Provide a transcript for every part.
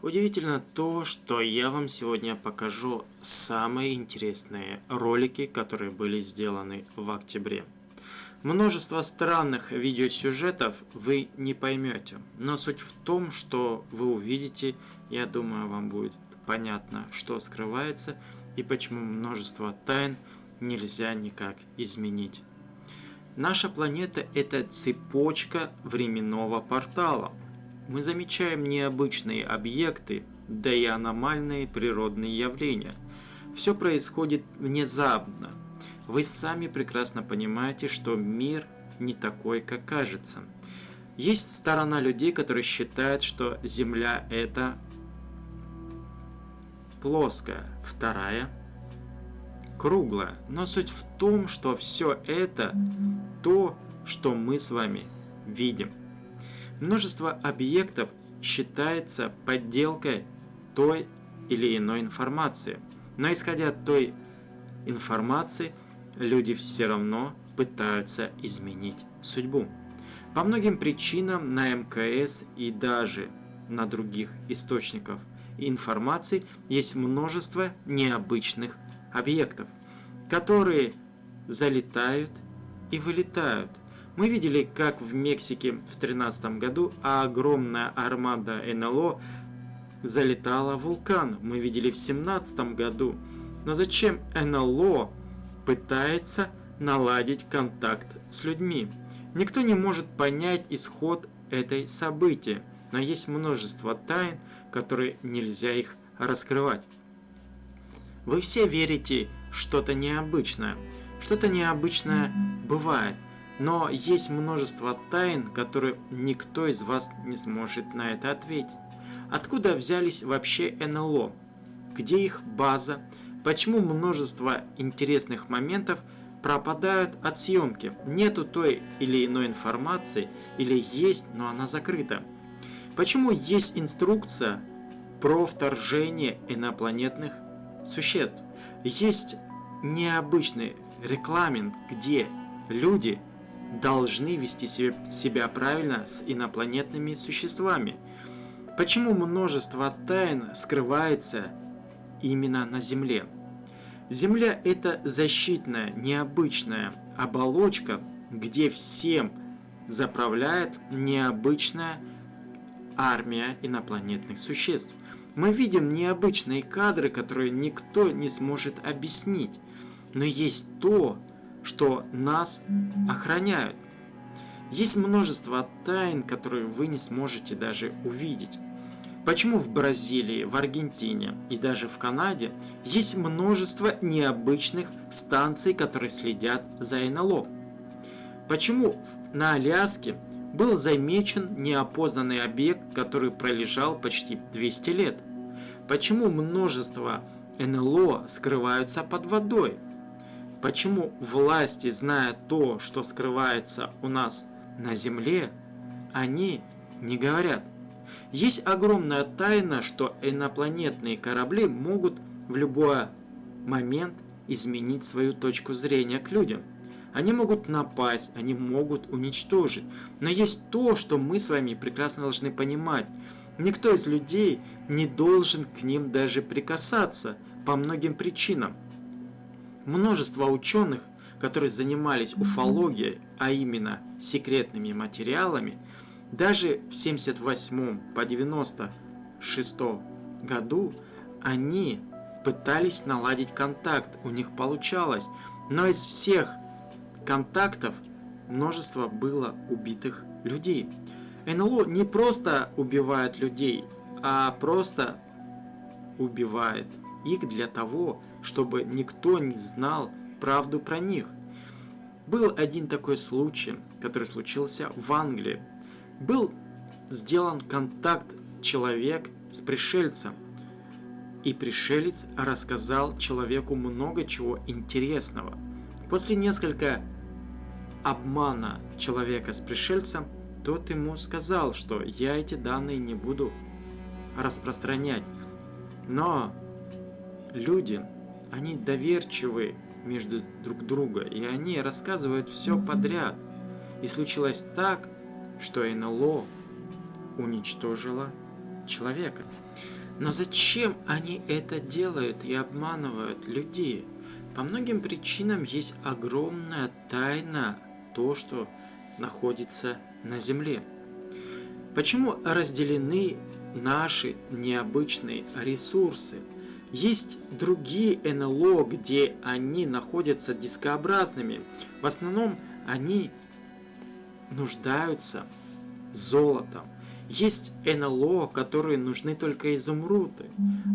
Удивительно то, что я вам сегодня покажу самые интересные ролики, которые были сделаны в октябре. Множество странных видеосюжетов вы не поймете, но суть в том, что вы увидите, я думаю, вам будет понятно, что скрывается и почему множество тайн нельзя никак изменить. Наша планета – это цепочка временного портала – мы замечаем необычные объекты, да и аномальные природные явления. Все происходит внезапно. Вы сами прекрасно понимаете, что мир не такой, как кажется. Есть сторона людей, которые считают, что Земля это плоская, вторая круглая. Но суть в том, что все это то, что мы с вами видим. Множество объектов считается подделкой той или иной информации. Но исходя от той информации, люди все равно пытаются изменить судьбу. По многим причинам на МКС и даже на других источниках информации есть множество необычных объектов, которые залетают и вылетают – мы видели, как в Мексике в 2013 году огромная армада НЛО залетала в вулкан. Мы видели в 2017 году. Но зачем НЛО пытается наладить контакт с людьми? Никто не может понять исход этой события, но есть множество тайн, которые нельзя их раскрывать. Вы все верите что-то необычное. Что-то необычное бывает. Но есть множество тайн, которые никто из вас не сможет на это ответить. Откуда взялись вообще НЛО? Где их база? Почему множество интересных моментов пропадают от съемки? Нету той или иной информации, или есть, но она закрыта? Почему есть инструкция про вторжение инопланетных существ? Есть необычный рекламент, где люди должны вести себя правильно с инопланетными существами. Почему множество тайн скрывается именно на Земле? Земля – это защитная, необычная оболочка, где всем заправляет необычная армия инопланетных существ. Мы видим необычные кадры, которые никто не сможет объяснить. Но есть то, что нас охраняют. Есть множество тайн, которые вы не сможете даже увидеть. Почему в Бразилии, в Аргентине и даже в Канаде есть множество необычных станций, которые следят за НЛО? Почему на Аляске был замечен неопознанный объект, который пролежал почти 200 лет? Почему множество НЛО скрываются под водой? Почему власти, зная то, что скрывается у нас на земле, они не говорят? Есть огромная тайна, что инопланетные корабли могут в любой момент изменить свою точку зрения к людям. Они могут напасть, они могут уничтожить. Но есть то, что мы с вами прекрасно должны понимать. Никто из людей не должен к ним даже прикасаться по многим причинам. Множество ученых, которые занимались уфологией, а именно секретными материалами, даже в 78 по 96 году они пытались наладить контакт, у них получалось, но из всех контактов множество было убитых людей. НЛО не просто убивает людей, а просто убивает их для того, чтобы никто не знал правду про них. Был один такой случай, который случился в Англии. Был сделан контакт человек с пришельцем. И пришелец рассказал человеку много чего интересного. После несколько обмана человека с пришельцем, тот ему сказал, что я эти данные не буду распространять. Но люди они доверчивы между друг друга, и они рассказывают все подряд. И случилось так, что НЛО уничтожило человека. Но зачем они это делают и обманывают людей? По многим причинам есть огромная тайна то, что находится на Земле. Почему разделены наши необычные ресурсы? Есть другие НЛО, где они находятся дискообразными. В основном они нуждаются золотом. Есть НЛО, которые нужны только изумруды,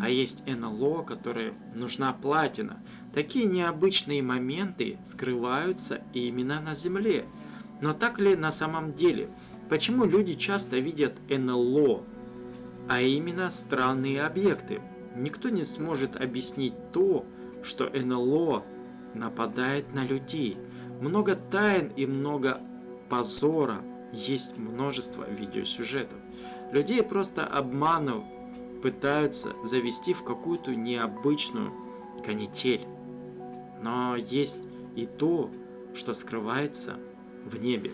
а есть НЛО, которые нужна платина. Такие необычные моменты скрываются именно на Земле. Но так ли на самом деле? Почему люди часто видят НЛО, а именно странные объекты? Никто не сможет объяснить то, что НЛО нападает на людей. Много тайн и много позора есть множество видеосюжетов. Людей просто обманывают, пытаются завести в какую-то необычную канитель. Но есть и то, что скрывается в небе.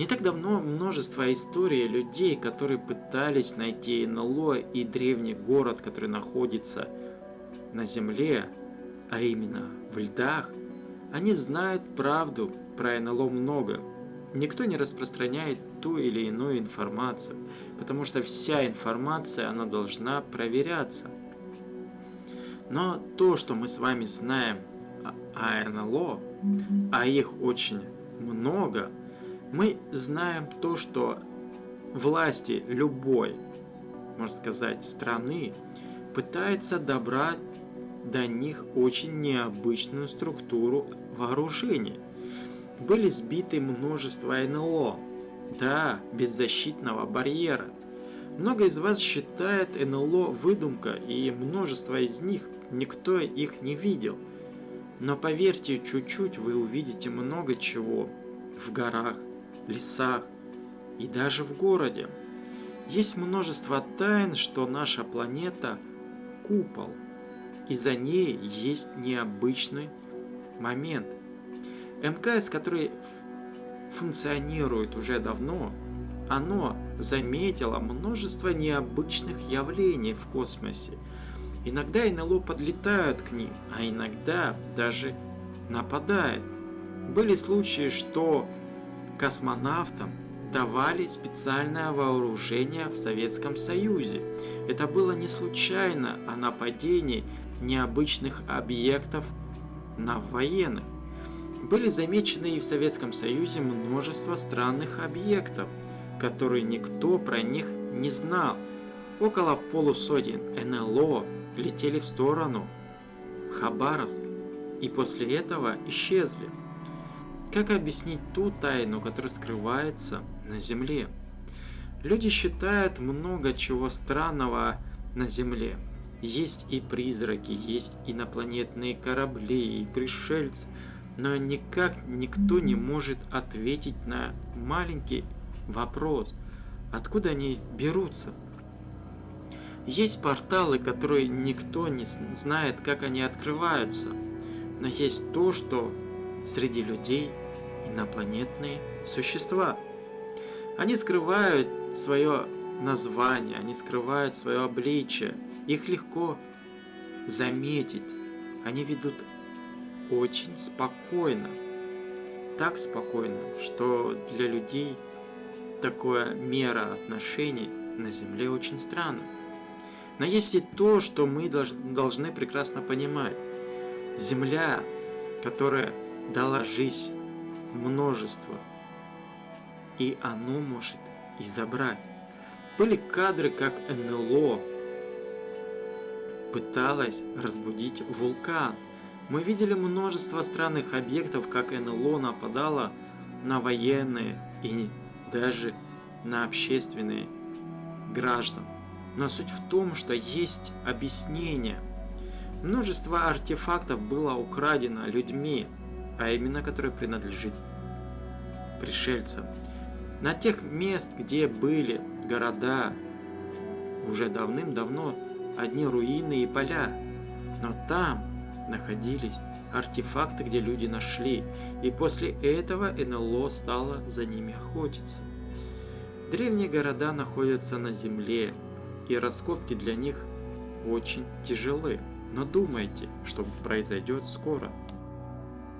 Не так давно множество историй людей, которые пытались найти НЛО и древний город, который находится на Земле, а именно в льдах, они знают правду про НЛО много, Никто не распространяет ту или иную информацию, потому что вся информация, она должна проверяться. Но то, что мы с вами знаем о НЛО, а их очень много, мы знаем то, что власти любой, можно сказать, страны пытаются добрать до них очень необычную структуру вооружения – были сбиты множество НЛО. Да, беззащитного барьера. Много из вас считает НЛО выдумка, и множество из них никто их не видел. Но поверьте, чуть-чуть вы увидите много чего в горах, лесах и даже в городе. Есть множество тайн, что наша планета – купол, и за ней есть необычный момент – МКС, который функционирует уже давно, оно заметило множество необычных явлений в космосе. Иногда НЛО подлетают к ним, а иногда даже нападают. Были случаи, что космонавтам давали специальное вооружение в Советском Союзе. Это было не случайно о нападении необычных объектов на военных. Были замечены и в Советском Союзе множество странных объектов, которые никто про них не знал. Около полусотен НЛО летели в сторону Хабаровск и после этого исчезли. Как объяснить ту тайну, которая скрывается на Земле? Люди считают много чего странного на Земле. Есть и призраки, есть инопланетные корабли, и пришельцы – но никак никто не может ответить на маленький вопрос, откуда они берутся. Есть порталы, которые никто не знает, как они открываются, но есть то, что среди людей инопланетные существа. Они скрывают свое название, они скрывают свое обличие, их легко заметить. Они ведут очень спокойно. Так спокойно, что для людей такое мера отношений на Земле очень странно. Но есть и то, что мы должны прекрасно понимать. Земля, которая дала жизнь множество, и оно может и забрать. Были кадры, как НЛО пыталась разбудить вулкан – мы видели множество странных объектов, как НЛО нападало на военные и даже на общественные граждан. Но суть в том, что есть объяснение. Множество артефактов было украдено людьми, а именно которые принадлежит пришельцам. На тех мест, где были города, уже давным-давно одни руины и поля. Но там находились артефакты, где люди нашли, и после этого НЛО стало за ними охотиться. Древние города находятся на земле, и раскопки для них очень тяжелы. Но думайте, что произойдет скоро.